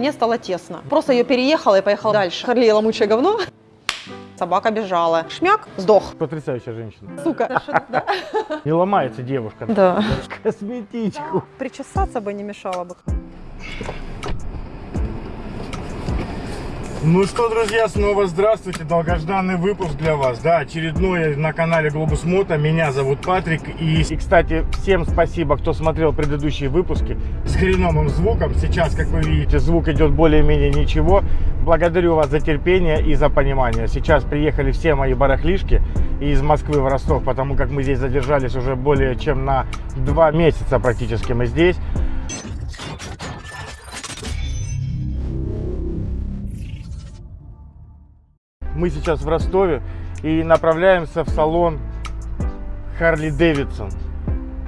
Мне стало тесно. Просто ее переехала и поехала дальше. Харли ломучее говно. Собака бежала. Шмяк, сдох. Потрясающая женщина. Сука. Не ломается девушка. Да. Косметичку. Причесаться бы не мешало бы. Ну что, друзья, снова здравствуйте. Долгожданный выпуск для вас. Да, очередной на канале Globus Moto. Меня зовут Патрик. И, и, кстати, всем спасибо, кто смотрел предыдущие выпуски с хреновым звуком. Сейчас, как вы видите, звук идет более-менее ничего. Благодарю вас за терпение и за понимание. Сейчас приехали все мои барахлишки из Москвы в Ростов, потому как мы здесь задержались уже более чем на два месяца практически мы здесь. Мы сейчас в Ростове и направляемся в салон Харли Дэвидсон.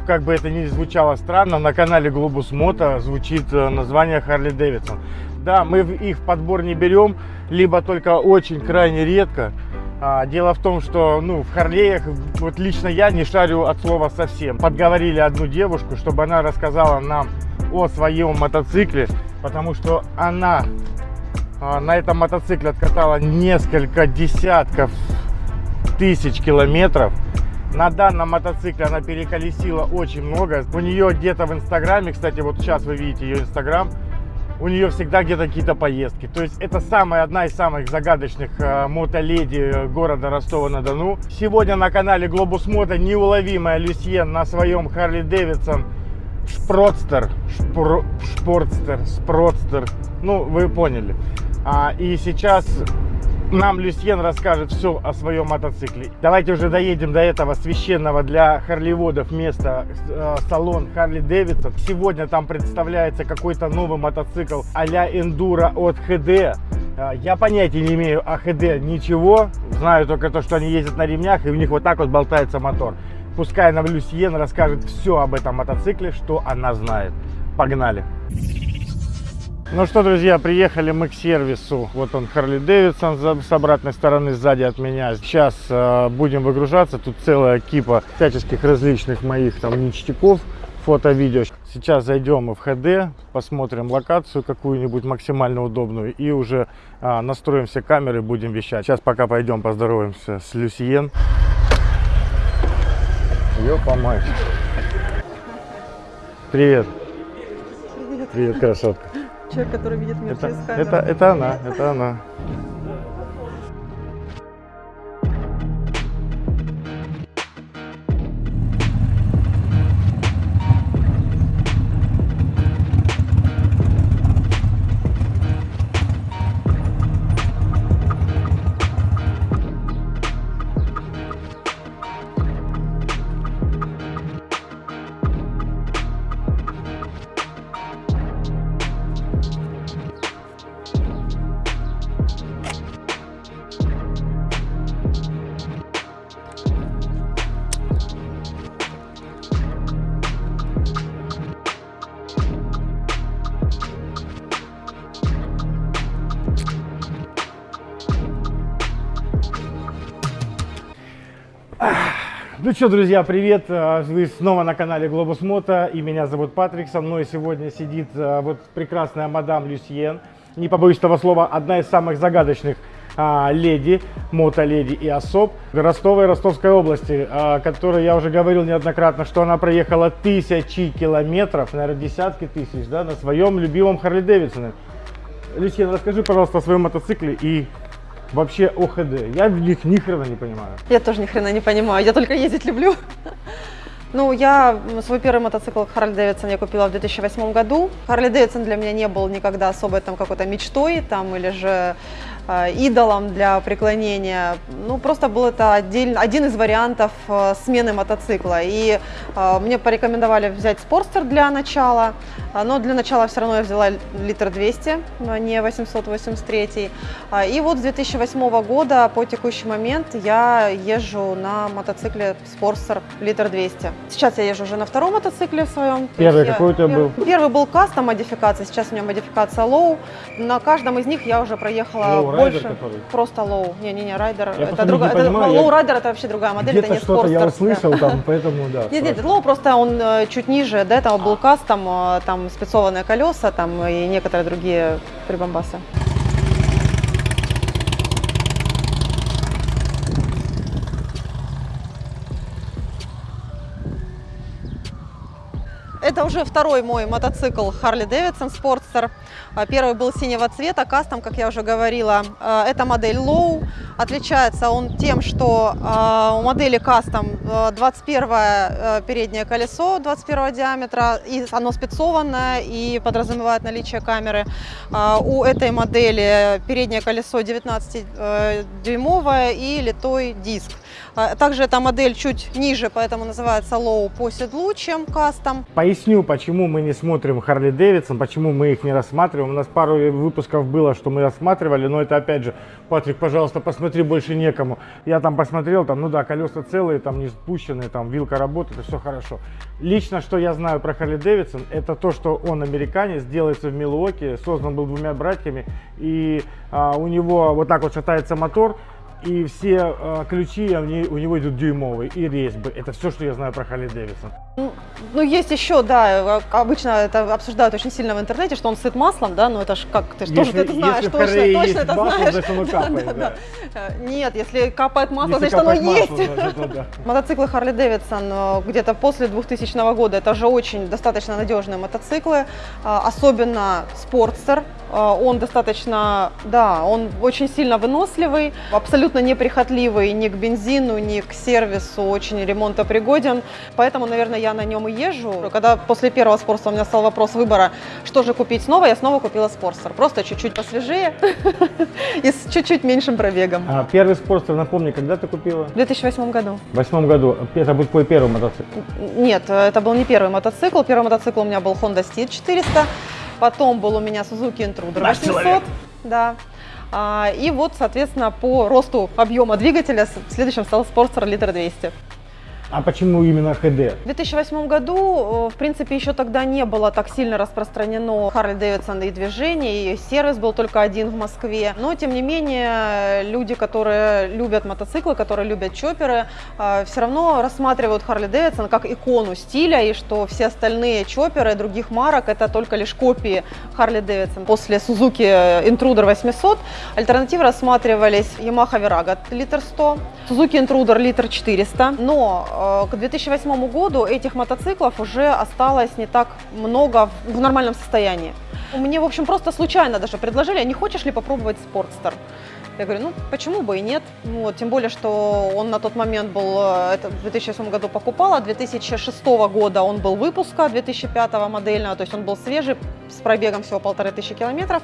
Как бы это ни звучало странно, на канале Globus Moto звучит э, название Харли Дэвидсон. Да, мы их в подбор не берем, либо только очень крайне редко. А, дело в том, что ну, в Харлеях, вот лично я не шарю от слова совсем. Подговорили одну девушку, чтобы она рассказала нам о своем мотоцикле, потому что она на этом мотоцикле откатала несколько десятков тысяч километров. На данном мотоцикле она переколесила очень много. У нее где-то в инстаграме, кстати, вот сейчас вы видите ее инстаграм, у нее всегда где-то какие-то поездки. То есть это самая одна из самых загадочных э, мотоледи города Ростова-на-Дону. Сегодня на канале Globus Moto неуловимая Люсьен на своем Харли Дэвидсон Шпродстер, шпор, Шпортстер, Спродстер, ну вы поняли. А, и сейчас нам Люсьен расскажет все о своем мотоцикле. Давайте уже доедем до этого священного для харливодов места, э, салон Харли Дэвидсон. Сегодня там представляется какой-то новый мотоцикл а-ля Эндуро от ХД. Э, я понятия не имею о ХД ничего, знаю только то, что они ездят на ремнях и у них вот так вот болтается мотор. Пускай нам Люсьен расскажет все об этом мотоцикле, что она знает. Погнали! Ну что, друзья, приехали мы к сервису. Вот он, Харли Дэвидсон с обратной стороны, сзади от меня. Сейчас э, будем выгружаться. Тут целая кипа всяческих различных моих там ништяков, фото-видео. Сейчас зайдем в ХД, посмотрим локацию какую-нибудь максимально удобную и уже э, настроим все камеры, будем вещать. Сейчас пока пойдем поздороваемся с Люсиен. Ёпа мать. Привет. Привет, красотка. Человек, который видит мир Это, через камеру. это, это она, это она. Что, друзья, привет! А, Вы снова на канале Globus Moto, и меня зовут Патрик. Со мной сегодня сидит а, вот прекрасная мадам Люсьен. Не побоюсь этого слова, одна из самых загадочных а, леди, мотоледи и особ Ростова и Ростовской области, о которой я уже говорил неоднократно, что она проехала тысячи километров, наверное, десятки тысяч, да, на своем любимом Харли Дэвидсоне. Люсьен, расскажи, пожалуйста, о своем мотоцикле и вообще о ХД. Я в них ни хрена не понимаю. Я тоже ни хрена не понимаю, я только ездить люблю. Ну, я свой первый мотоцикл Харли Дэвидсон я купила в 2008 году. Харли Дэвидсон для меня не был никогда особой там какой-то мечтой там или же идолом для преклонения. Ну, просто был это отдельно, один из вариантов э, смены мотоцикла. И э, мне порекомендовали взять Спорстер для начала, но для начала все равно я взяла литр 200, но не 883. А, И вот с 2008 года по текущий момент я езжу на мотоцикле Спорстер литр 200. Сейчас я езжу уже на втором мотоцикле своем. То Первый какой у тебя был? Первый был кастом модификация, сейчас у меня модификация low. На каждом из них я уже проехала больше. который? Просто low. Не-не-не, райдер. Это другая. это- понимаю, low я- rider это вообще другая модель, это не что-то я да. услышал там, поэтому да. Нет, нет. Low просто он э, чуть ниже, до этого был кастом, э, там там спецованные колеса там и некоторые другие прибамбасы. Это уже второй мой мотоцикл Harley Davidson Sportster. А, первый был синего цвета, кастом, как я уже говорила. А, это модель Low. Отличается он тем, что а, у модели кастом 21 переднее колесо 21 диаметра, и оно спецованное и подразумевает наличие камеры. У этой модели переднее колесо 19-дюймовое и литой диск. Также эта модель чуть ниже, поэтому называется Low по седлу, чем кастом. Поясню, почему мы не смотрим Harley Davidson, почему мы их не рассматриваем. У нас пару выпусков было, что мы рассматривали, но это опять же, Патрик, пожалуйста, посмотри, больше некому. Я там посмотрел, там, ну да, колеса целые, там не спущенные, там вилка работает, все хорошо. Лично, что я знаю про Harley Davidson, это то, что он американец, делается в Милуоке, создан был двумя братьями, и а, у него вот так вот шатается мотор, и все э, ключи у него идут дюймовые, и резьбы. Это все, что я знаю про Харли Дэвисон. Ну, ну, есть еще, да, обычно это обсуждают очень сильно в интернете, что он сыт маслом, да, но это же как, ты же тоже это знаешь, точно, точно это масло, знаешь. Значит, оно капает, да, да. Да. Нет, если капает масло, если значит оно масло, есть. Значит, да. Мотоциклы Харли Дэвидсон э, где-то после 2000 года, это же очень достаточно надежные мотоциклы, э, особенно Спортстер, э, он достаточно, да, он очень сильно выносливый, абсолютно неприхотливый ни к бензину, ни к сервису, очень ремонтопригоден, поэтому, наверное, я на нем и езжу. Когда после первого спорта у меня стал вопрос выбора, что же купить снова, я снова купила спорстер. Просто чуть-чуть посвежее и с чуть-чуть меньшим пробегом. А первый спорстер, напомни, когда ты купила? В 2008 году. В 2008 году. Это был твой первый мотоцикл? Нет, это был не первый мотоцикл. Первый мотоцикл у меня был Honda Steed 400. Потом был у меня Suzuki Intruder 800. Да. А, и вот, соответственно, по росту объема двигателя следующим стал Sportster Liter 200. А почему именно HD? В 2008 году, в принципе, еще тогда не было так сильно распространено Harley Davidson и движение, и сервис был только один в Москве. Но, тем не менее, люди, которые любят мотоциклы, которые любят чоперы, а, все равно рассматривают Harley Davidson как икону стиля, и что все остальные чоперы других марок это только лишь копии Harley Davidson. После Suzuki Intruder 800 альтернативы рассматривались Yamaha Virago литр 100, Suzuki Intruder литр 400, но Э, к 2008 году этих мотоциклов уже осталось не так много в нормальном состоянии. Мне, в общем, просто случайно даже предложили, а не хочешь ли попробовать Sportster? Я говорю, ну почему бы и нет. Вот, тем более, что он на тот момент был, э, это в 2008 году покупала, 2006 года он был выпуска, 2005 модельного, то есть он был свежий, с пробегом всего полторы тысячи километров.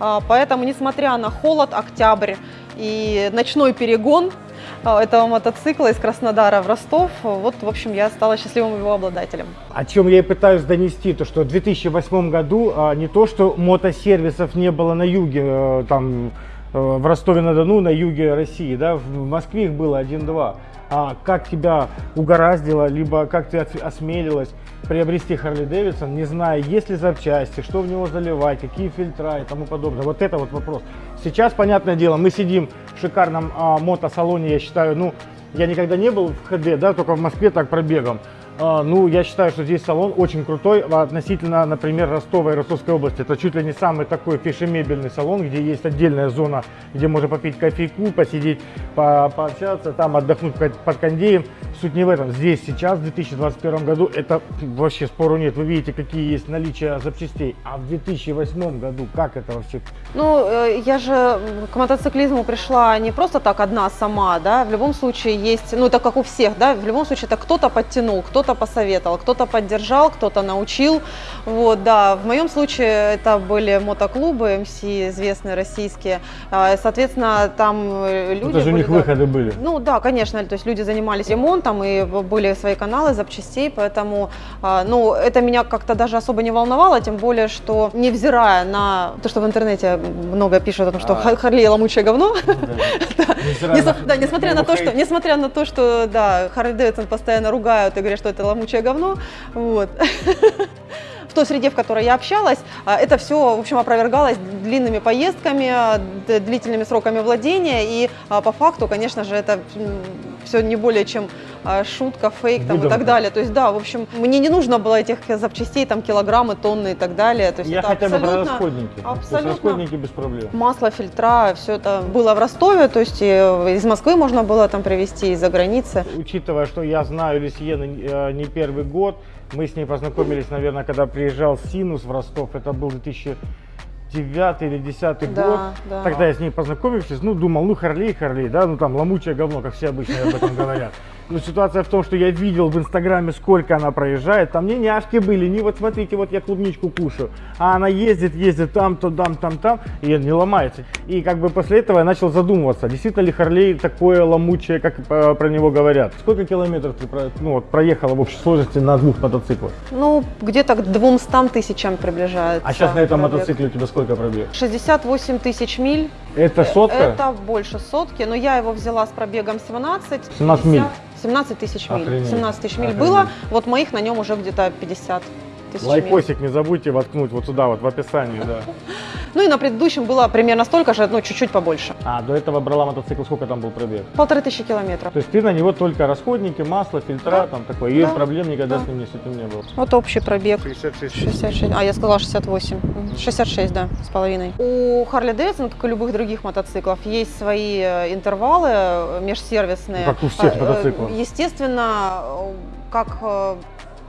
А, поэтому, несмотря на холод, октябрь и ночной перегон, этого мотоцикла из Краснодара в Ростов. Вот, в общем, я стала счастливым его обладателем. О чем я и пытаюсь донести, то что в 2008 году а, не то, что мотосервисов не было на юге, э, там э, в Ростове-на-Дону, на юге России, да, в Москве их было один-два. А как тебя угораздило, либо как ты осмелилась приобрести Харли Дэвидсон, не зная, есть ли запчасти, что в него заливать, какие фильтра и тому подобное. Вот это вот вопрос. Сейчас, понятное дело, мы сидим в шикарном а, мотосалоне, я считаю, ну, я никогда не был в ХД, да, только в Москве так пробегом. А, ну, я считаю, что здесь салон очень крутой относительно, например, Ростова и Ростовской области. Это чуть ли не самый такой фишемебельный салон, где есть отдельная зона, где можно попить кофейку, посидеть, по пообщаться, там отдохнуть под кондеем. Суть не в этом. Здесь сейчас, в 2021 году, это вообще спору нет. Вы видите, какие есть наличия запчастей. А в 2008 году как это вообще? Ну, э, я же к мотоциклизму пришла не просто так одна сама, да. В любом случае есть, ну, это как у всех, да. В любом случае это кто-то подтянул, кто кто-то посоветовал, кто-то поддержал, кто-то научил. Вот, да, в моем случае это были мотоклубы МС, известные российские. А, соответственно, там э, люди... Это же у них да, выходы были. Ну да, конечно, то есть люди занимались ремонтом и были свои каналы запчастей, поэтому, а, ну, это меня как-то даже особо не волновало, тем более, что невзирая на то, что в интернете много пишут о том, что а. Харли ломучее говно, да, несмотря на то, что, несмотря на то, что, да, Харли Дэвидсон постоянно ругают и говорят, что это ломучее говно, вот. В той среде, в которой я общалась, а, это все, в общем, опровергалось длинными поездками, длительными сроками владения, и а, по факту, конечно же, это все не более чем а, шутка, фейк там, и так далее. То есть, да, в общем, мне не нужно было этих запчастей, там, килограммы, тонны и так далее. То есть, Я это хотя бы про расходники. Абсолютно. расходники без проблем. Масло, фильтра, все это было в Ростове, то есть и из Москвы можно было там привезти, из-за границы. Учитывая, что я знаю Люсьену э, не первый год, мы с ней познакомились, наверное, когда приезжал Синус в Ростов, это был 2009 или 2010 Да, год. да. Тогда я с ней познакомившись, ну, думал, ну, Харлей, Харлей, да, ну, там, ломучее говно, как все обычно об этом говорят. Но ситуация в том, что я видел в Инстаграме, сколько она проезжает, там не няшки были, не вот смотрите, вот я клубничку кушаю, а она ездит, ездит там, то там, там, там, и не ломается. И как бы после этого я начал задумываться, действительно ли Харлей такое ломучее, как э, про него говорят. Сколько километров ты ну, вот, проехала в общей сложности на двух мотоциклах? Ну, где-то к 200 тысячам приближается. А сейчас на этом пробег. мотоцикле у тебя сколько пробег? 68 тысяч миль. Это сотка? Это больше сотки, но я его взяла с пробегом 17. 17 миль. 17 тысяч миль. Охренеть. 17 тысяч миль Охренеть. было. Вот моих на нем уже где-то 50 тысяч миль. Лайкосик не забудьте воткнуть вот сюда, вот в описании, да. Ну и на предыдущем было примерно столько же, ну чуть-чуть побольше. А, до этого брала мотоцикл, сколько там был пробег? Полторы тысячи километров. То есть ты на него только расходники, масло, фильтра, Да. там такое, и Да. проблем никогда Да. с ним не, с этим не было. Вот общий пробег. 66 66, а я сказала 68. Мгм. 66, да, с половиной. У Харли Дэвидсон, как и любых других мотоциклов, есть свои э, интервалы э, межсервисные. Как у всех э, мотоциклов. Естественно, как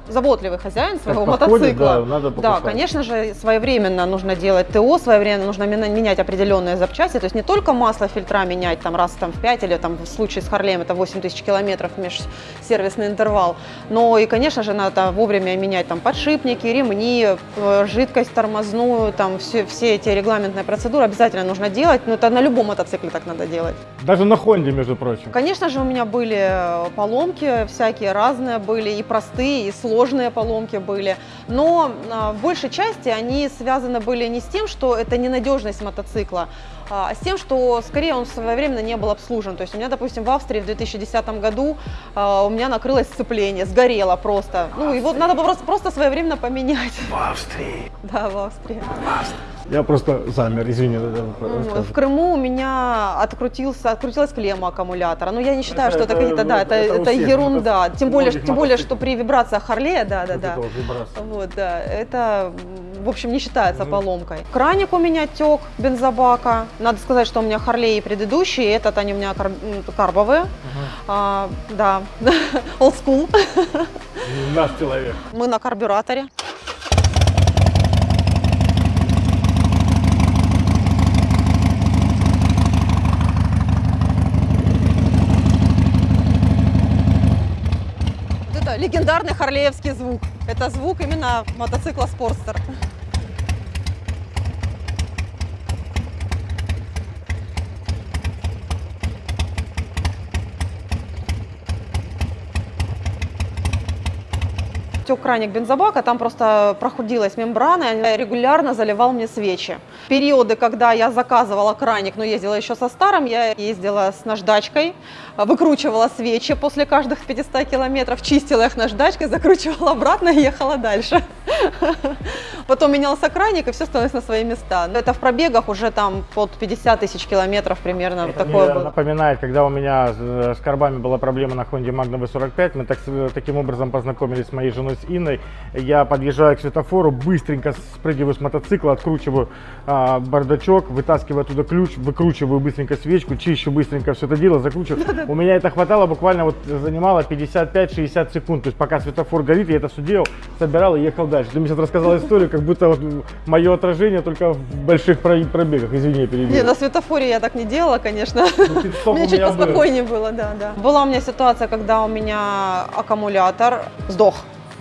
заботливый хозяин своего Как мотоцикла. да, надо Да, конечно же, своевременно нужно делать ТО, своевременно нужно менять определенные запчасти, то есть не только масло, фильтра менять там раз там, в 5 или там в случае с Харлеем это 8 тысяч километров межсервисный интервал, но и, конечно же, надо вовремя менять там подшипники, ремни, э, жидкость тормозную, там все, все эти регламентные процедуры обязательно нужно делать, но это на любом мотоцикле так надо делать. Даже на Хонде, между прочим. Конечно же, у меня были э, поломки, всякие разные были, и простые, и сложные поломки были. Но а, в большей части они связаны были не с тем, что это ненадежность мотоцикла, а с тем, что скорее он своевременно не был обслужен. То есть у меня, допустим, в Австрии в 2010 году а, у меня накрылось сцепление, сгорело просто. Ну, его надо было просто, своевременно поменять. В Австрии. Да, в Австрии. Я просто замер, извини. да, да, В. Крыму у меня открутился, открутилась клемма аккумулятора. Но я не считаю, Это- что это, это- какие-то, да, это, это это ерунда. мотоциклов, Тем более, тем более, что при вибрациях Харлея, да, да, да. это вот да, это, в общем, не считается Мгм. поломкой. Краник у меня тек бензобака. Надо сказать, что у меня Харлей предыдущие, этот они у меня кар- карбовые. А, да, old school. Наш человек. Мы на карбюраторе. Легендарный харлеевский звук. Это звук именно мотоцикла Спорстер. Тек краник бензобака, там просто проходилась мембрана, и регулярно заливал мне свечи. Периоды, когда я заказывала краник, но ездила еще со старым, я ездила с наждачкой, выкручивала свечи после каждых 500 километров, чистила их наждачкой, закручивала обратно и ехала дальше. Потом менялся краник, и все становилось на свои места. Это в пробегах уже там под 50 тысяч километров примерно. Это такое мне напоминает, когда у меня с, э, карбами была проблема на Honda Magna V45, мы так, с- таким образом познакомились с моей женой с Инной. Я подъезжаю к светофору, быстренько спрыгиваю с мотоцикла, откручиваю а, бардачок, вытаскиваю оттуда ключ, выкручиваю быстренько свечку, чищу быстренько все это дело, закручиваю. У меня это хватало буквально вот занимало 55-60 секунд. То есть пока светофор горит, я это все делал, собирал и ехал дальше. Ты мне сейчас рассказал историю, как будто вот мое отражение только в больших про- пробегах. Извини, я перебил. Не, на светофоре я так не делала, конечно. Ну, Мне чуть поспокойнее было, да, да. Была у меня ситуация, когда у меня аккумулятор сдох.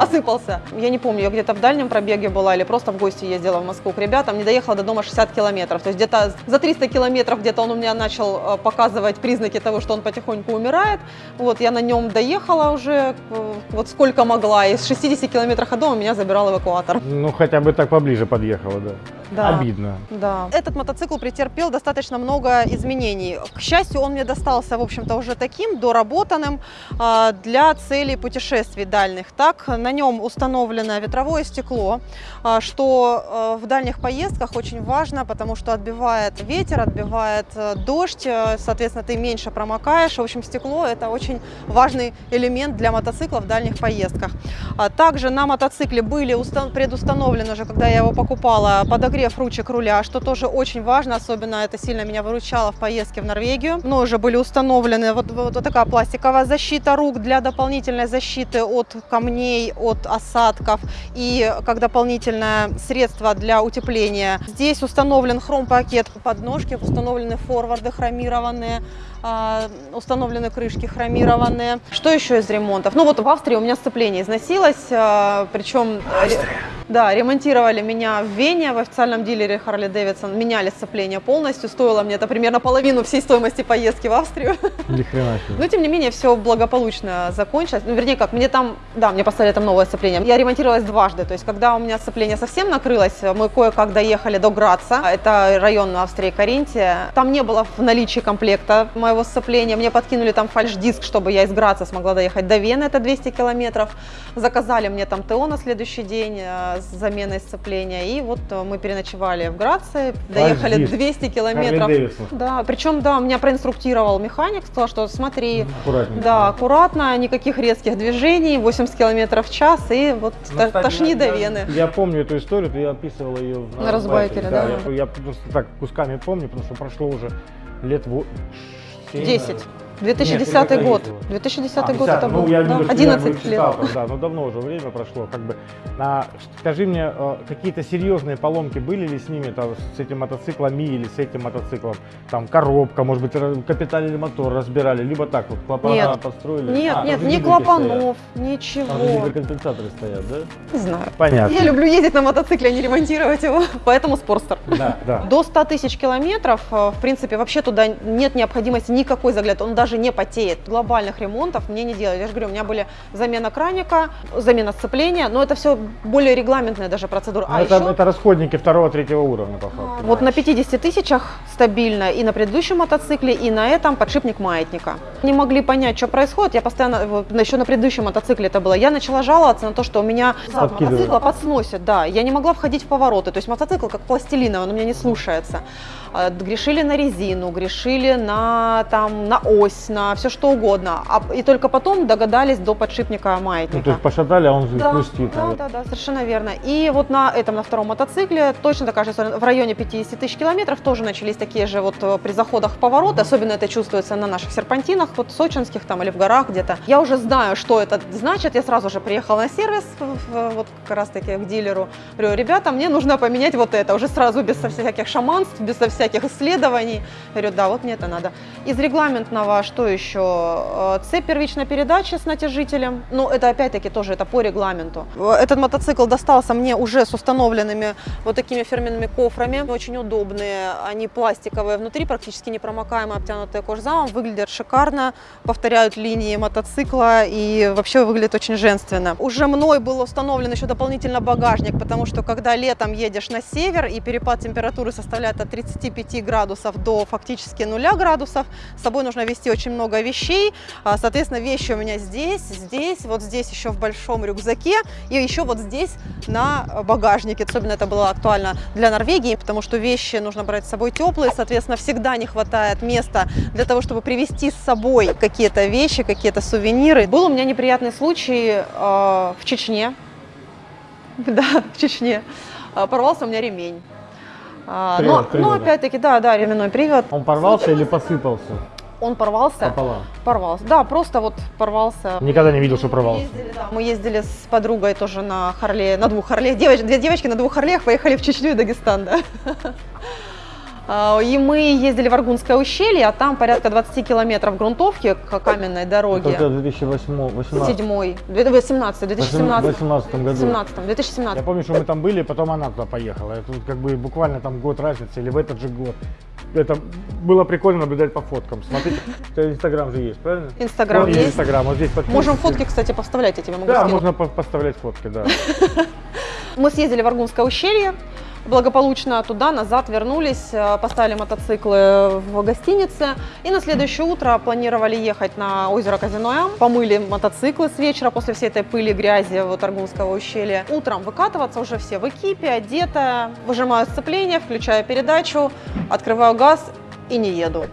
осыпался. Я не помню, я где-то в дальнем пробеге была или просто в гости ездила в Москву к ребятам, не доехала до дома 60 километров. То есть где-то за 300 километров где-то он у меня начал э, показывать признаки того, что он потихоньку умирает. Вот я на нем доехала уже э, вот сколько могла. И с 60 километров от дома меня забирал эвакуатор. Ну, хотя бы так поближе подъехала, да. Да. Обидно. Да. Этот мотоцикл претерпел достаточно много изменений. К счастью, он мне достался, в общем-то, уже таким, доработанным а, для целей путешествий дальних. Так, на нем установлено ветровое стекло, а, что а, в дальних поездках очень важно, потому что отбивает ветер, отбивает э, дождь, э, соответственно, ты меньше промокаешь. В общем, стекло – это очень важный элемент для мотоцикла в дальних поездках. А Также на мотоцикле были устан- предустановлены уже, когда я его покупала, подогрев ручек руля, что тоже очень важно, особенно это сильно меня выручало в поездке в Норвегию. Но уже были установлены вот, вот, такая пластиковая защита рук для дополнительной защиты от камней, от осадков и как дополнительное средство для утепления. Здесь установлен хром-пакет подножки, установлены форварды хромированные, а, установлены крышки хромированные. Что еще из ремонтов? Ну вот в Австрии у меня сцепление износилось, а, причем да, ремонтировали меня в Вене в официальном дилере Harley Davidson, меняли сцепление полностью, стоило мне это примерно половину всей стоимости поездки в Австрию. Ни хрена себе. Но тем не менее все благополучно закончилось. Ну, вернее, как, мне там, да, мне поставили там новое сцепление. Я ремонтировалась дважды, то есть когда у меня сцепление совсем накрылось, мы кое-как доехали до Граца, это район Австрии Каринтия. Там не было в наличии комплекта моего сцепления, мне подкинули там фальш-диск, чтобы я из Граца смогла доехать до Вены, это 200 километров. Заказали мне там ТО на следующий день э, с заменой сцепления, и вот э, мы переночевали в Граце, доехали Фальш-диск. 200 километров. Да, причем, да, меня проинструктировал механик, сказал, что смотри, Аккуратненько. да, аккуратно, никаких резких движений, 80 км в час, и вот Ну, кстати, тошни я- до я- Вены. Я помню эту историю, ты описывала ее в На Разбайкере, да. Я, я просто так кусками помню, потому что прошло уже лет во- семь, 10. наверное. 2010 Нет, год. ездила. 2010 А, год 50, это ну, был. я да, видел, что я 11 лет. там, да, но давно уже время прошло, как бы. А, скажи мне, э, какие-то серьезные поломки были ли с ними, там, с этим мотоциклом или с этим мотоциклом? Там коробка, может быть, капитальный мотор разбирали, либо так вот клапана Нет. построили? Нет, А, нет, ни гидроки стоят. клапанов, Там ничего. гидрокомпенсаторы стоят, да? Не знаю. Понятно. Я люблю ездить на мотоцикле, а не ремонтировать его, поэтому спорстер. Да, да. До 100 тысяч километров, э, в принципе, вообще туда нет необходимости никакой загляд, он даже не потеет. Глобальных ремонтов мне не делали. Я же говорю, у меня были замена краника, замена сцепления, но это все более регламентная даже процедура. Ну, А это, еще это расходники второго-третьего уровня, по факту. вот на 50 тысячах стабильно и на предыдущем мотоцикле, и на этом подшипник маятника. Не могли понять, что происходит. Я постоянно, еще на предыдущем мотоцикле это было, я начала жаловаться на то, что у меня зад мотоцикла подсносит, да. Я не могла входить в повороты, то есть мотоцикл как пластилиновый, он у меня не слушается. А, Грешили на резину, грешили на, там, на ось, на все что угодно. А, и только потом догадались до подшипника маятника. Ну, то есть пошатали, а он Да, хрустит. да, да, да, совершенно верно. И вот на этом, на втором мотоцикле, точно такая же история. В районе 50 тысяч километров тоже начались такие же вот э, при заходах в поворот. Особенно это чувствуется на наших серпантинах, вот сочинских там или в горах где-то. Я уже знаю, что это значит. Я сразу же приехала на сервис, вот как раз таки к дилеру. Говорю, ребята, мне нужно поменять вот это. Уже сразу без всяких шаманств, без всяких исследований. Говорю, да, вот мне это надо. Из регламентного, что еще? Э, Цепь первичной передачи с натяжителем. Ну, это опять-таки тоже это по регламенту. Э, Этот мотоцикл достался мне уже с установленными вот такими фирменными кофрами. Очень удобные. Они пластиковые внутри, практически непромокаемые, обтянутые кожзамом. Выглядят шикарно, повторяют линии мотоцикла и вообще выглядит очень женственно. Уже мной был установлен еще дополнительно багажник, потому что когда летом едешь на север и перепад температуры составляет от 35 градусов до фактически 0 градусов, с собой нужно вести очень много вещей. А, Соответственно, вещи у меня здесь, здесь, вот здесь еще в большом рюкзаке и еще вот здесь на э, багажнике. Особенно это было актуально для Норвегии, потому что вещи нужно брать с собой теплые, соответственно, всегда не хватает места для того, чтобы привезти с собой какие-то вещи, какие-то сувениры. Был у меня неприятный случай э, в Чечне. Да, в Чечне. Э, Порвался у меня ремень. А, Привод, но, привод, но опять-таки, да, да, ременной привод. Он порвался или посыпался Он порвался. пополам? Порвался. Да, просто вот порвался. Никогда не видел, что порвался. Ездили, да. Мы ездили с подругой тоже на Харле, на двух Харлеях. Девоч- две девочки на двух Харлеях поехали в Чечню и Дагестан, да. А, И мы ездили в Аргунское ущелье, а там порядка 20 километров грунтовки к каменной дороге. Это в 2018 Седьмой, 2017, 2017, 2018 году. 2017, Я 2017. помню, что мы там были, потом она туда поехала. Это как бы буквально там год разницы или в этот же год. Это было прикольно наблюдать по фоткам. Смотрите, это Инстаграм же есть, правильно? Инстаграм есть. Инстаграм, вот здесь подписывайтесь. Можем фотки, кстати, поставлять, я тебе могу Да, скинуть. можно по- поставлять фотки, да. Мы съездили в Аргунское ущелье, благополучно туда, назад вернулись, э, поставили мотоциклы в гостинице. И на следующее утро планировали ехать на озеро Казиноям. Помыли мотоциклы с вечера после всей этой пыли, грязи вот Аргунского ущелья. Утром выкатываться уже все в экипе, одета. Выжимаю сцепление, включаю передачу, открываю газ и не еду.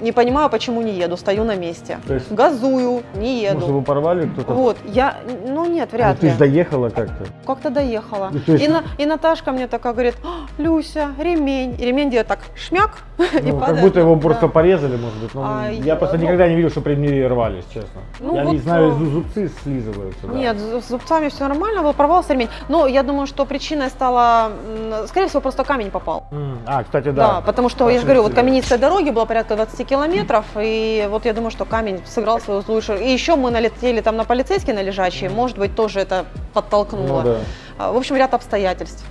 Не понимаю, почему не еду, стою на месте. То есть- Газую, не еду. Может, его порвали кто-то? Вот, я, ну нет, Ну, вряд ты ли. же доехала как-то. Как-то доехала. Ну, то есть- И, на- и Наташка мне такая говорит, «А, Люся, ремень. И ремень делает так шмяк и Ну, как падает. будто его Да. просто порезали, может быть. Ну, А, я я- просто ну- никогда не видел, что ремни рвались, честно. Ну, я вот, не знаю, а, зу- зубцы слизываются. да. Нет, с зубцами все нормально, был порвался ремень. Но я думаю, что причиной стала, скорее всего, просто камень попал. М, А, кстати, Да, да. потому что, я же говорю, вот каменистая дороги было порядка 20 километров, и вот я думаю, что камень сыграл свою злую шутку. И еще мы налетели там на полицейские, на лежачие, может быть, тоже это подтолкнуло. Ну, да. А, В общем, ряд обстоятельств.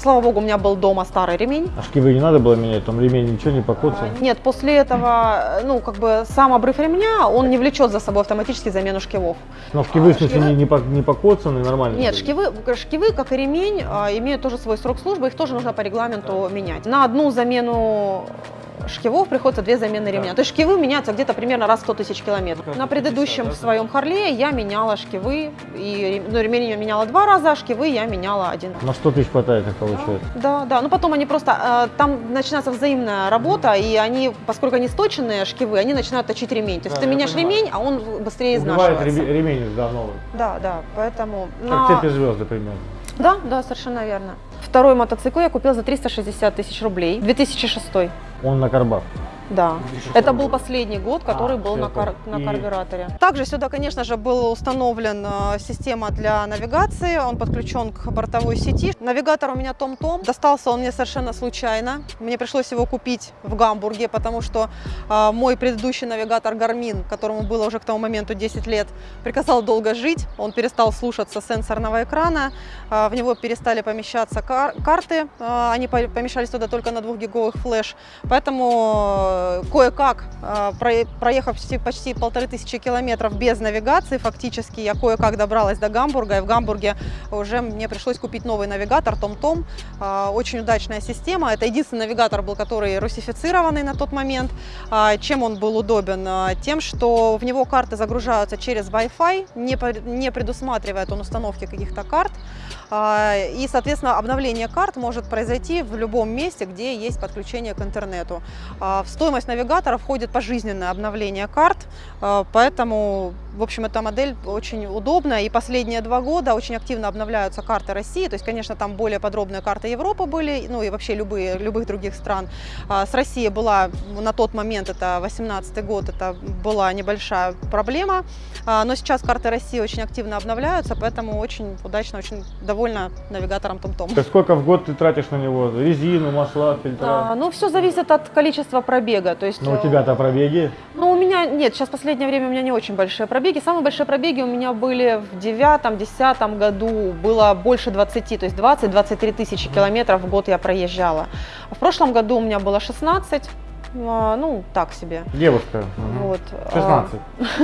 Слава богу, у меня был дома старый ремень. А шкивы не надо было менять, там ремень ничего не покоцал? А, Нет, после этого, ну, как бы сам обрыв ремня, он не влечет за собой автоматически замену шкивов. Но шкивы, в смысле, шкивы? не, не, по- не покоцаны, нормально? Нет, шкивы, шкивы, как и ремень, а, имеют тоже свой срок службы, их тоже нужно по регламенту менять. На одну замену шкивов приходится две замены ремня. То есть шкивы меняются где-то примерно раз в 100 тысяч километров. Как На предыдущем да, своем Харле я меняла шкивы, и ну, ремень я меняла два раза, а шкивы я меняла один. На 100 тысяч хватает, как получается. Да, да. Ну потом они просто э, там начинается взаимная работа, и они, поскольку они сточенные шкивы, они начинают точить ремень. То есть Да, ты меняешь понимаю. ремень, а он быстрее Убивает изнашивается. ре- ремень да, новый. Да, да. Поэтому Как на- цепи звезды примерно. Да, да, совершенно верно. Второй мотоцикл я купила за 360 тысяч рублей. 2006. Он на карбах. Да. 2006 Это был последний год, который А, был на, кар- на И- карбюраторе. Также сюда, конечно же, был установлен э, система для навигации. Он подключен к бортовой сети. Навигатор у меня Том-Том. Достался он мне совершенно случайно. Мне пришлось его купить в Гамбурге, потому что э, мой предыдущий навигатор Garmin, которому было уже к тому моменту 10 лет, приказал долго жить. Он перестал слушаться сенсорного экрана. Э, в него перестали помещаться кар- карты. Э, они по- помещались туда только на 2-гиговых флеш. Поэтому э, кое-как, э, про- проехав почти, полторы тысячи километров без навигации, фактически я кое-как добралась до Гамбурга, и в Гамбурге уже мне пришлось купить новый навигатор TomTom. Э, Очень удачная система. Это единственный навигатор был, который русифицированный на тот момент. А, Чем он был удобен? А, Тем, что в него карты загружаются через Wi-Fi, не предусматривает он установки каких-то карт. А, И, соответственно, обновление карт может произойти в любом месте, где есть подключение к интернету. А, В стоимость навигатора входит пожизненное обновление карт, а, поэтому, в общем, эта модель очень удобная. И последние два года очень активно обновляются карты России. То есть, конечно, там более подробные карты Европы были, ну и вообще любые, любых других стран. А, С Россией была на тот момент, это 18 год, это была небольшая проблема. А, Но сейчас карты России очень активно обновляются, поэтому очень удачно, очень довольна навигатором TomTom. Так сколько в год ты тратишь на него? Резину, масла, фильтра? А, ну, все зависит от количества пробега. То есть, Ну, у э, тебя-то пробеги. Ну, у меня нет, сейчас в последнее время у меня не очень большие пробеги. Самые большие пробеги у меня были в девятом, десятом году. Было больше 20, то есть 20-23 тысячи километров в год я проезжала. В прошлом году у меня было 16, а, ну, так себе. Девушка. Вот. а, 16.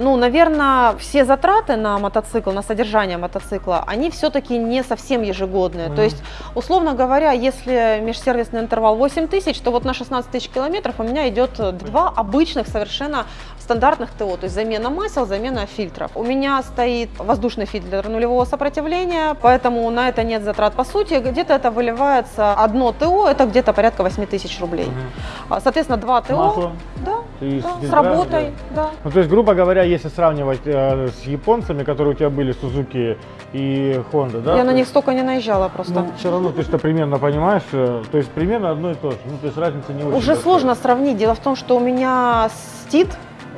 Ну, наверное, все затраты на мотоцикл, на содержание мотоцикла, они все-таки не совсем ежегодные. Мгм. То есть, условно говоря, если межсервисный интервал 8 тысяч, то вот на 16 тысяч километров у меня идет два обычных совершенно стандартных ТО, то есть замена масел, замена фильтров. У меня стоит воздушный фильтр нулевого сопротивления, поэтому на это нет затрат. По сути, где-то это выливается одно ТО, это где-то порядка 8 тысяч рублей. Мгм. А, Соответствно, два ТО, Масло. да, И да, с работой, да. да. Ну, то есть, грубо говоря, если сравнивать э, с японцами, которые у тебя были, Suzuki и Honda, да? Я на них есть, столько не наезжала просто. Ну, все равно ты что примерно понимаешь, э, то есть примерно одно и то же. Ну, то есть разница не очень. Уже сложно сравнить. Дело в том, что у меня стит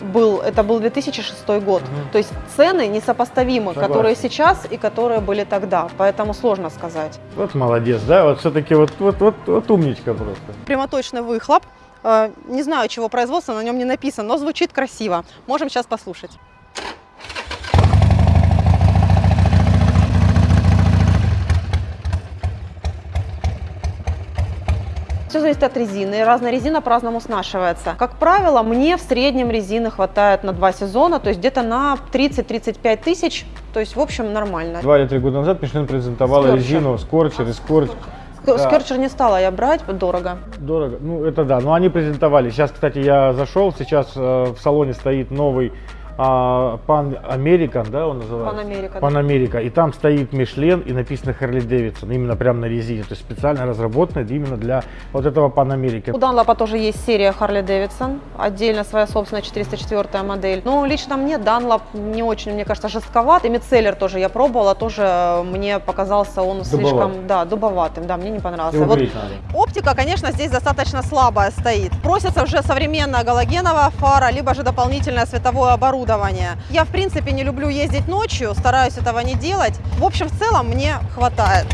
был, это был 2006 год. Мгм. То есть цены несопоставимы, Согласен. которые сейчас и которые были тогда. Поэтому сложно сказать. Вот молодец, да? Вот все-таки вот, вот, вот, вот умничка просто. Прямоточный выхлоп. Э, Не знаю, чего производства, на нем не написано, но звучит красиво. Можем сейчас послушать. Все зависит от резины. Разная резина по-разному снашивается. Как правило, мне в среднем резины хватает на два сезона, то есть где-то на 30-35 тысяч. То есть, в общем, нормально. Два или три года назад Мишлен презентовала Скорчер. резину Скорчер и Скорч. Ск- Да. Скерчер не стала я брать, дорого. Дорого. Ну, это да. Но они презентовали. Сейчас, кстати, я зашел. Сейчас э, в салоне стоит новый а, Pan American, да, он называется? Pan America, да. Pan America. И там стоит Мишлен и написано Харли Дэвидсон. Именно прямо на резине. То есть специально разработанный именно для вот этого Pan America. У Данлопа тоже есть серия Harley Davidson, отдельно своя собственная 404 модель. Но лично мне Данлоп не очень, мне кажется, жестковат. И Мицеллер тоже я пробовала, тоже мне показался он слишком, да, дубоватым, да, мне не понравился. Его Вот. Оптика, конечно, здесь достаточно слабая стоит. Просится уже современная галогеновая фара, либо же дополнительное световое оборудование. Я, в принципе, не люблю ездить ночью, стараюсь этого не делать. В общем, в целом мне хватает.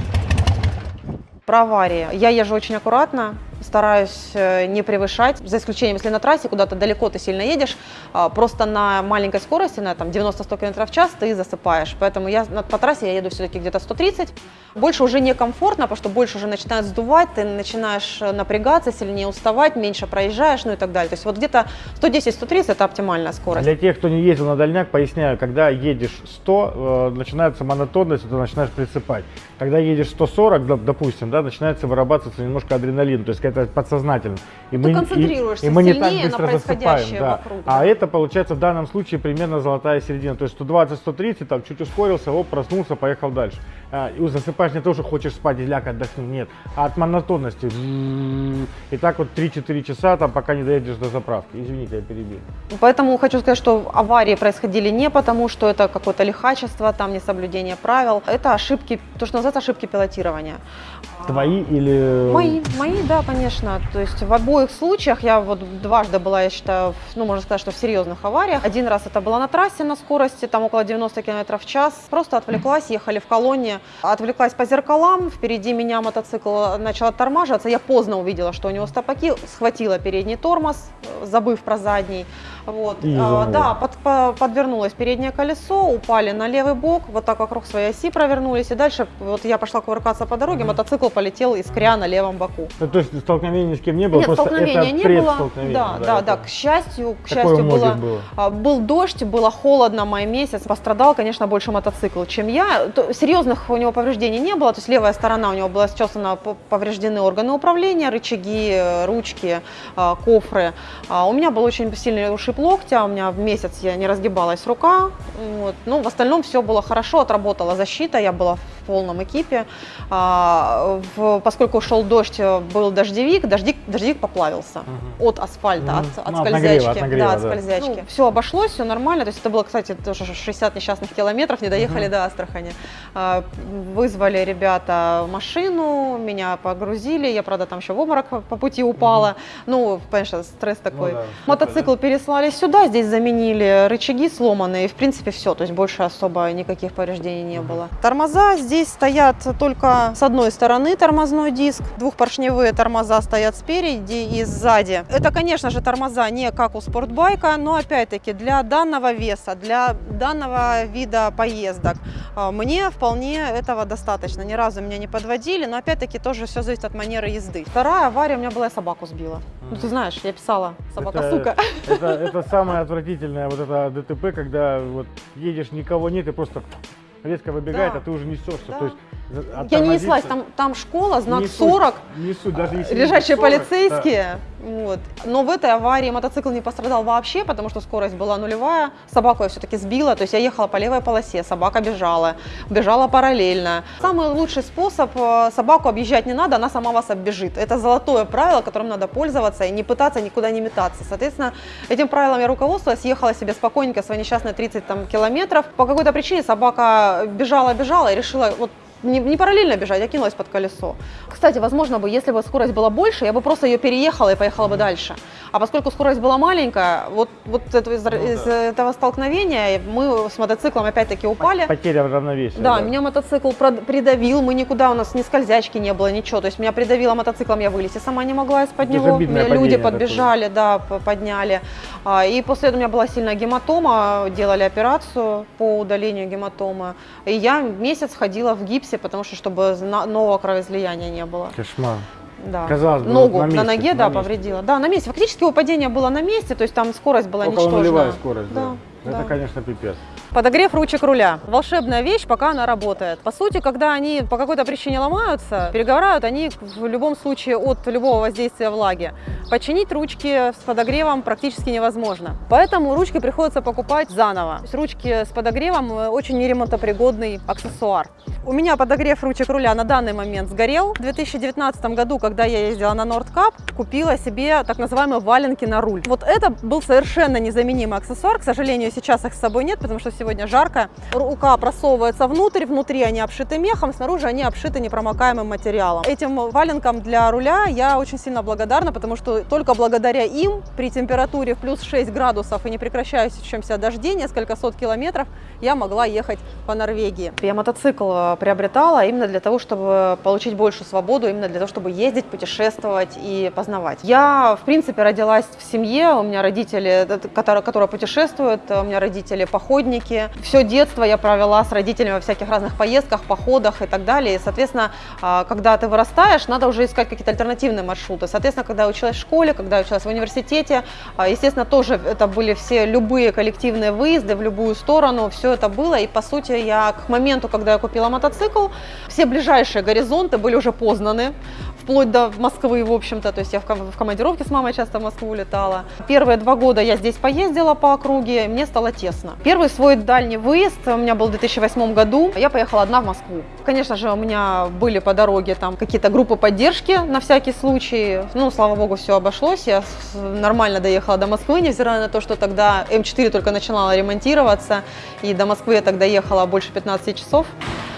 Про аварии. Я езжу очень аккуратно, стараюсь э, не превышать, за исключением, если на трассе куда-то далеко ты сильно едешь, а, просто на маленькой скорости, на там 90-100 км в час ты засыпаешь. Поэтому я по трассе я еду все-таки где-то 130. Больше уже некомфортно, потому что больше уже начинает сдувать, ты начинаешь э, напрягаться, сильнее уставать, меньше проезжаешь, ну и так далее. То есть вот где-то 110-130 это оптимальная скорость. Для тех, кто не ездил на дальняк, поясняю, когда едешь 100, э, начинается монотонность, ты начинаешь присыпать. Когда едешь 140, доп- допустим, да, начинается вырабатываться немножко адреналин, то есть какая-то подсознательность. И Ты и- концентрируешься и, мы не так быстро засыпаем. Да. вокруг, А да. это получается в данном случае примерно золотая середина. То есть 120-130, там чуть ускорился, оп, проснулся, поехал дальше. А, и засыпаешь не то, что хочешь спать и ляг отдохни, нет, а от монотонности. И так вот 3-4 часа, там, пока не доедешь до заправки. Извините, я перебил. Поэтому хочу сказать, что аварии происходили не потому, что это какое-то лихачество, там несоблюдение правил. Это ошибки, то, что называется ошибки пилотирования. Твои или... Мои, мои, да, конечно. То есть в обоих случаях я вот дважды была, я считаю, ну, можно сказать, что в серьезных авариях. Один раз это было на трассе на скорости, там около 90 км в час. Просто отвлеклась, ехали в колонне, отвлеклась по зеркалам, впереди меня мотоцикл начал оттормаживаться. Я поздно увидела, что у него стопаки, схватила передний тормоз, забыв про задний. Вот. И А, да, под- по- подвернулось переднее колесо, упали на левый бок, вот так вокруг своей оси провернулись. И дальше вот я пошла кувыркаться по дороге, мотоцикл полетел искря на левом боку. Ну, то есть столкновения ни с кем не было, Нет, просто столкновения это не было. Да, да, это- да. К счастью, к счастью было, было. а, был дождь, было холодно, май месяц. Пострадал, конечно, больше мотоцикл, чем я. Серьезных у него повреждений не было. То есть левая сторона у него была счесана, повреждены органы управления, рычаги, ручки, а, кофры. А У меня был очень сильный ушиб локтя, у меня в месяц я не разгибалась рука. Вот. Ну, в остальном все было хорошо, отработала защита, я была в полном экипе. А, в- поскольку шел дождь, э, был дождевик, дождик, дождевик поплавился Мгм. от асфальта, Мгм. от, от Ну, от скользячки. нагрева, от нагрева, да, от да. скользячки. все обошлось, все нормально. То есть это было, кстати, тоже 60 несчастных километров, не доехали до Астрахани. А, Вызвали ребята машину, меня погрузили. Я, правда, там еще в обморок по- пути упала. Ну, конечно, стресс такой. да, Мотоцикл переслали сюда, здесь заменили рычаги сломанные, в принципе все, то есть больше особо никаких повреждений не было. Тормоза здесь стоят только с одной стороны тормозной диск, двухпоршневые тормоза стоят спереди и сзади. Это, конечно же, тормоза не как у спортбайка, но опять-таки для данного веса, для данного вида поездок а, мне вполне этого достаточно. Ни разу меня не подводили, но опять-таки тоже все зависит от манеры езды. Вторая авария у меня была, я собаку сбила. Ну ты знаешь, я писала, собака Это- сука. Это, это самое отвратительное, вот это ДТП, когда вот едешь, никого нет, и просто резко выбегает, Да. а ты уже несешься. Да. То есть за- Я не оттормозиться- неслась, там, там школа, знак Не суть, 40, Не суть, даже если не лежачие 40, полицейские. Вот. Но в этой аварии мотоцикл не пострадал вообще, потому что скорость была нулевая. Собаку я все-таки сбила, то есть я ехала по левой полосе, собака бежала, бежала параллельно. Самый лучший способ э, собаку объезжать не надо, она сама вас оббежит. Это золотое правило, которым надо пользоваться и не пытаться никуда не метаться. Соответственно, этим правилом я руководствовалась, ехала себе спокойненько свои несчастные 30 там, километров. По какой-то причине собака бежала-бежала и решила вот не, не параллельно бежать, а кинулась под колесо. Кстати, возможно бы, если бы скорость была больше, я бы просто ее переехала и поехала бы дальше. А поскольку скорость была маленькая, вот, вот это- из, из этого столкновения мы с мотоциклом опять-таки упали. Потеря равновесия. Да, меня мотоцикл придавил, мы никуда, у нас ни скользячки не было, ничего. То есть меня придавило мотоциклом, я вылезти сама не могла из-под него. Меня люди подбежали, да, п- подняли. А, И после этого у меня была сильная гематома, делали операцию по удалению гематомы. И я месяц ходила в гипсе, потому что чтобы нового кровоизлияния не было. Кошмар. Да. Казалось бы, Ногу на на, месте, ноге, на да, месте. повредила. Да, на месте. Фактически его падение было на месте, то есть там скорость была Около ничтожная. скорость, да. Да, Это, да. конечно, пипец. Подогрев ручек руля. Волшебная вещь, пока она работает. По сути, когда они по какой-то причине ломаются, перегорают они в любом случае от любого воздействия влаги. Починить ручки с подогревом практически невозможно. Поэтому ручки приходится покупать заново. Ручки с подогревом э, очень неремонтопригодный аксессуар. У меня подогрев ручек руля на данный момент сгорел. В 2019 году, когда я ездила на Нордкап, купила себе так называемые валенки на руль. Вот это был совершенно незаменимый аксессуар. К сожалению, сейчас их с собой нет, потому что сегодня жарко. Рука просовывается внутрь, внутри они обшиты мехом, снаружи они обшиты непромокаемым материалом. Этим валенкам для руля я очень сильно благодарна, потому что только благодаря им при температуре в плюс 6 градусов и непрекращающемся дожде несколько сот километров я могла ехать по Норвегии. Я мотоцикл э, приобретала именно для того, чтобы получить большую свободу, именно для того, чтобы ездить, путешествовать и познавать. Я, в принципе, родилась в семье, у меня родители, э, которые, которые путешествуют, у меня родители походники. Все детство я провела с родителями во всяких разных поездках, походах и так далее. И, соответственно, а, когда ты вырастаешь, надо уже искать какие-то альтернативные маршруты. Соответственно, когда я училась в школе, когда я училась в университете, а, естественно, тоже это были все любые коллективные выезды в любую сторону, все это было. И, по сути, я к моменту, когда я купила мотоцикл, все ближайшие горизонты были уже познаны вплоть до Москвы, в общем-то, то есть я в ком- в командировке с мамой часто в Москву летала. Первые два года я здесь поездила по округе, мне стало тесно. Первый свой дальний выезд у меня был в 2008 году, я поехала одна в Москву. Конечно же, у меня были по дороге там какие-то группы поддержки на всякий случай, ну, слава богу, все обошлось, я нормально доехала до Москвы, невзирая на то, что тогда М4 только начинала ремонтироваться, и до Москвы я тогда ехала больше 15 часов.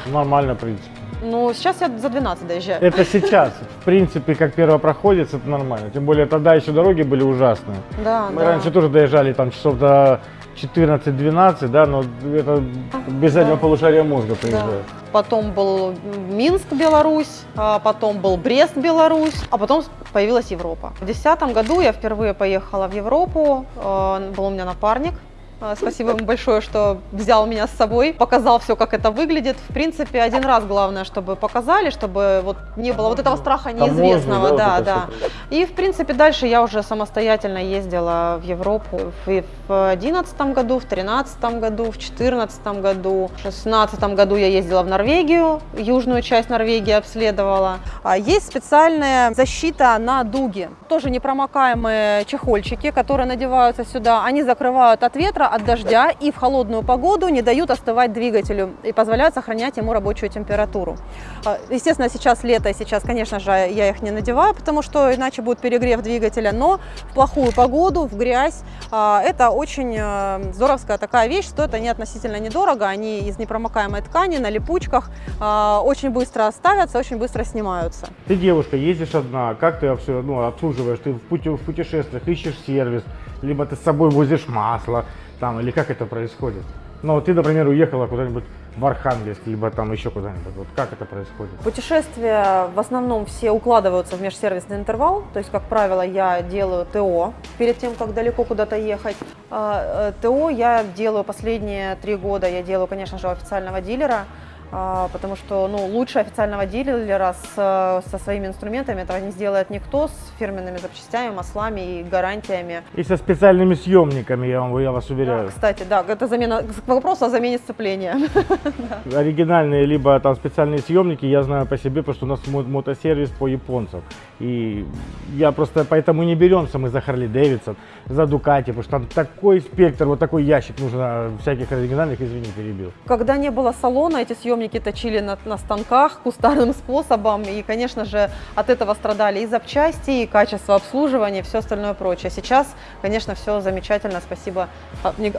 Нормально, в принципе. Ну, сейчас я за 12 доезжаю. Это сейчас. В принципе, как первопроходец, это нормально. Тем более тогда еще дороги были ужасные. Да, Мы да. раньше тоже доезжали там часов до 14-12, да, но это без заднего Да. полушария мозга приезжает. Потом был Минск, Беларусь, а потом был Брест, Беларусь, а потом появилась Европа. В 2010 году я впервые поехала в Европу, э, был у меня напарник. Э, Спасибо ему большое, что взял меня с собой, показал все, как это выглядит. В принципе, один раз главное, чтобы показали, чтобы вот не было вот этого страха неизвестного. Да, да. всё. И, в принципе, дальше я уже самостоятельно ездила в Европу в 2011 году, в 2013 году, в 2014 году, в 2016 году я ездила в Норвегию, южную часть Норвегии обследовала. А Есть специальная защита на дуги, тоже непромокаемые чехольчики, которые надеваются сюда. Они закрывают от ветра, от дождя и в холодную погоду не дают остывать двигателю и позволяют сохранять ему рабочую температуру. А, Естественно, сейчас лето, и сейчас, конечно же, я их не надеваю, потому что иначе будет перегрев двигателя, но в плохую погоду, в грязь, а, это очень э, здоровская такая вещь, стоят они относительно недорого, они из непромокаемой ткани, на липучках, а, очень быстро ставятся, очень быстро снимаются. Ты девушка, ездишь одна, как ты все ну, обслуживаешь? Ты в, пути- в путешествиях ищешь сервис, либо ты с собой возишь масло, там, или как это происходит? Ну, ты, например, уехала куда-нибудь в Архангельск, либо там еще куда-нибудь. Вот как это происходит? Путешествия в основном все укладываются в межсервисный интервал, то есть, как правило, я делаю ТО перед тем, как далеко куда-то ехать. А, э, ТО я делаю последние три года, я делаю, конечно же, официального дилера, потому что ну, лучше официального дилера с, э, со своими инструментами этого не сделает никто, с фирменными запчастями, маслами и гарантиями. И со специальными съемниками, я, вам, я вас Да, уверяю. кстати, да, это замена, к вопросу о замене сцепления. оригинальные, либо там специальные съемники, я знаю по себе, потому что у нас мо- мотосервис по японцам. И я просто поэтому не беремся мы за Харли Дэвидсон, за Дукати, потому что там такой спектр, вот такой ящик нужно всяких оригинальных, извини, перебил. Когда не было салона, эти съемники точили на, на станках кустарным способом. И, конечно же, от этого страдали и запчасти, и качество обслуживания, и все остальное прочее. Сейчас, конечно, все замечательно. Спасибо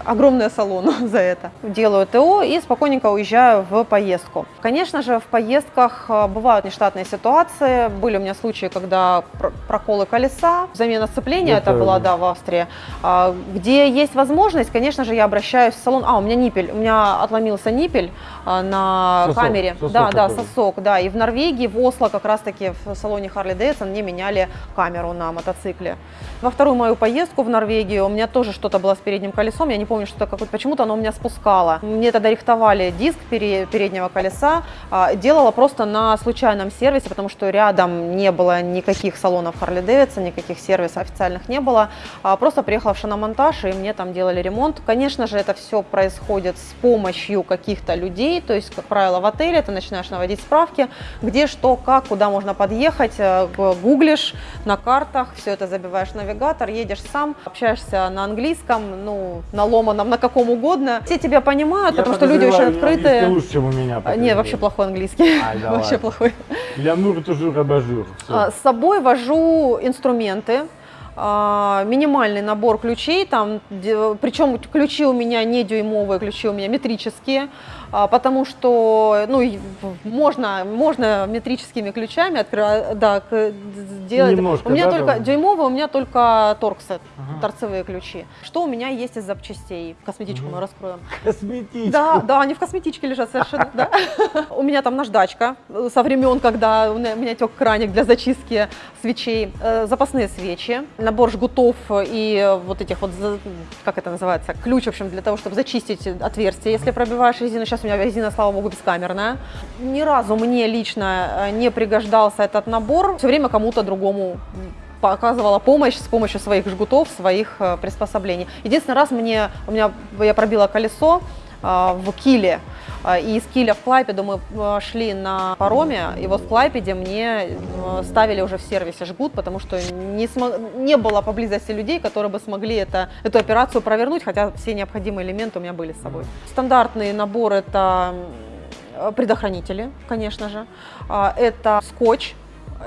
огромное салону за это. Делаю ТО и спокойненько уезжаю в поездку. Конечно же, в поездках а, бывают нештатные ситуации. Были у меня случаи, когда пр- проколы колеса, замена сцепления, это, Это- была, да, в Австрии. А, Где есть возможность, конечно же, я обращаюсь в салон. А, у меня ниппель, у меня отломился ниппель а, на Сосок, камере. сосок да, да, сосок, да. И в Норвегии, в Осло как раз-таки в салоне Harley Davidson мне меняли камеру на мотоцикле. Во вторую мою поездку в Норвегию у меня тоже что-то было с передним колесом, я не помню, что это какое-то, почему-то оно у меня спускало. Мне тогда рихтовали диск пере- переднего колеса, а, делала просто на случайном сервисе, потому что рядом не было никаких салонов Harley Davidson, никаких сервисов официальных не было. А, Просто приехала в шиномонтаж, и мне там делали ремонт. Конечно же, это все происходит с помощью каких-то людей, то есть, как правило, в отеле ты начинаешь наводить справки, где, что, как, куда можно подъехать, э, гуглишь на картах, все это забиваешь в навигатор, едешь сам, общаешься на английском, ну, на ломаном, на каком угодно. Все тебя понимают, потому что люди очень открытые. лучше, чем у меня. А, Нет, вообще плохой английский. Да Вообще плохой. Лямур toujours абажур. А, С собой вожу инструменты, а, минимальный набор ключей, там, причем ключи у меня не дюймовые, ключи у меня метрические, а, потому что, ну, можно, можно метрическими ключами открывать, да, делать. Немножко, у меня да, только там? дюймовые, у меня только торксет, Ага. торцевые ключи. Что у меня есть из запчастей? Косметичку Мгм. мы раскроем. Косметичку. Да, да, они в косметичке лежат совершенно, да. У меня там наждачка э, со времен, когда у меня, у меня тек краник для зачистки свечей, э, запасные свечи, набор жгутов и э, вот этих вот, как это называется, ключ, в общем, для того, чтобы зачистить отверстие, если пробиваешь резину. Сейчас у меня резина, слава богу, бескамерная. Ни разу мне лично э, не пригождался этот набор. Все время кому-то другому оказывала помощь с помощью своих жгутов, своих э, приспособлений. Единственный раз мне, у меня, я пробила колесо в Киле, и из Киля в Клайпеду мы э, шли на пароме, и вот в Клайпеде мне э, ставили уже в сервисе жгут, потому что не, смо- не было поблизости людей, которые бы смогли это, эту операцию провернуть, хотя все необходимые элементы у меня были с собой. Стандартный набор это предохранители, конечно же, А, это скотч,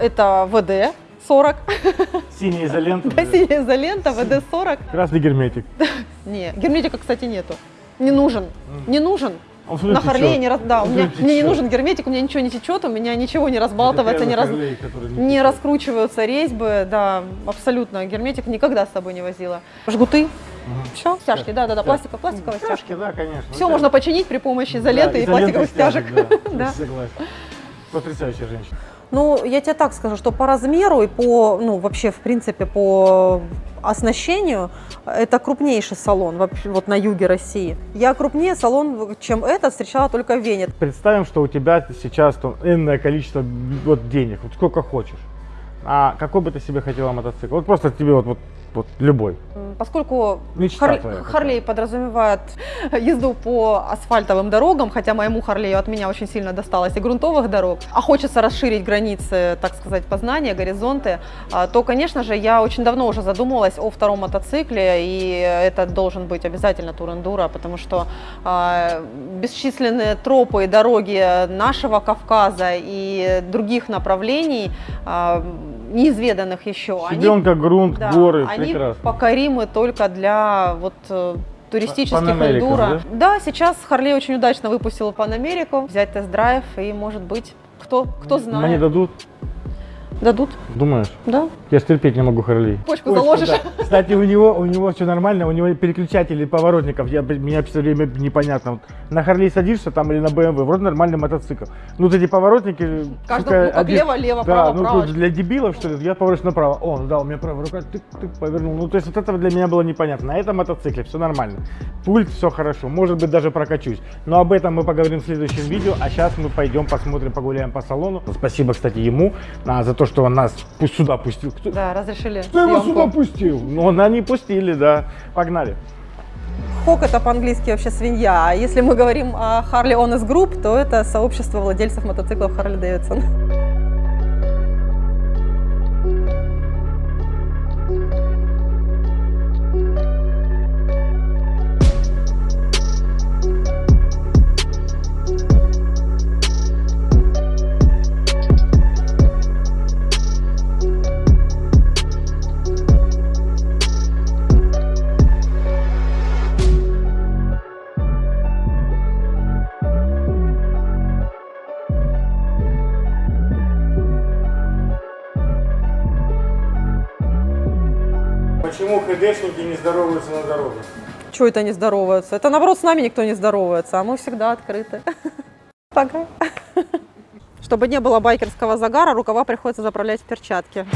это ВД 40, Синяя изолента. да, синяя изолента, ВД 40. Красный герметик. Не, герметика, кстати, нету. Не нужен. Не нужен. Он На Харлее не раз, да, у меня, мне не нужен герметик, у меня ничего не течет, у меня ничего не разбалтывается, не, раз, не раскручиваются резьбы, да, абсолютно. Герметик никогда с собой не возила. Жгуты, все, стяжки, да, да, да, пластиковые, пластиковые стяжки. Стяжки, да, конечно. Все можно починить при помощи изоленты и пластиковых стяжек. Да, Да. согласен. Потрясающая женщина. Ну, я тебе так скажу, что по размеру и по, ну, вообще, в принципе, по оснащению, это крупнейший салон вообще, вот на юге России. Я крупнее салон, чем этот, встречала только в Вене. Представим, что у тебя сейчас там энное количество вот денег, вот сколько хочешь. А какой бы ты себе хотела мотоцикл? Вот просто тебе вот, вот, вот любой. Поскольку Мечта Хар- твоя. Харлей подразумевает езду по асфальтовым дорогам, хотя моему Харлею от меня очень сильно досталось и грунтовых дорог, а хочется расширить границы, так сказать, познания, горизонты, а, то, конечно же, я очень давно уже задумывалась о втором мотоцикле, и это должен быть обязательно тур-эндуро, потому что а, бесчисленные тропы и дороги нашего Кавказа и других направлений, а, неизведанных еще, они Щебенка, грунт, да, горы, они прекрасно. покоримы только для вот э, туристических эндуро. Да? сейчас Харлей очень удачно выпустил Панамерику, взять тест-драйв и, может быть, кто, кто знает, Мне дадут, дадут, думаешь? да? Я ж терпеть не могу Харлей. Почку заложишь. да. Кстати, у него, у него все нормально, у него переключатели поворотников, я, меня все время непонятно. Вот на Харлей садишься там или на BMW, вроде нормальный мотоцикл. Ну, вот эти поворотники... Сука, ну, как один- лево, лево, Да, право, ну право. тут для дебилов, что ли, я поворачиваюсь направо. О, ну да, у меня правая рука, тык, тык, повернул. Ну, то есть вот этого для меня было непонятно. На этом мотоцикле все нормально. Пульт, все хорошо, может быть, даже прокачусь. Но об этом мы поговорим в следующем видео, а сейчас мы пойдем посмотрим, погуляем по салону. Спасибо, кстати, ему а, за то, что он нас сюда пустил. Кто, Да, разрешили кто его сюда съемку. пустил? Ну, на не пустили, да. Погнали. Хок это по-английски вообще свинья, а если мы говорим о Harley Honest Group, то это сообщество владельцев мотоциклов Harley Davidson. Почему ХДшники не здороваются на дороге? Чего это не здороваются? Это наоборот с нами никто не здоровается, а мы всегда открыты. Пока. Чтобы не было байкерского загара, рукава приходится заправлять в перчатки.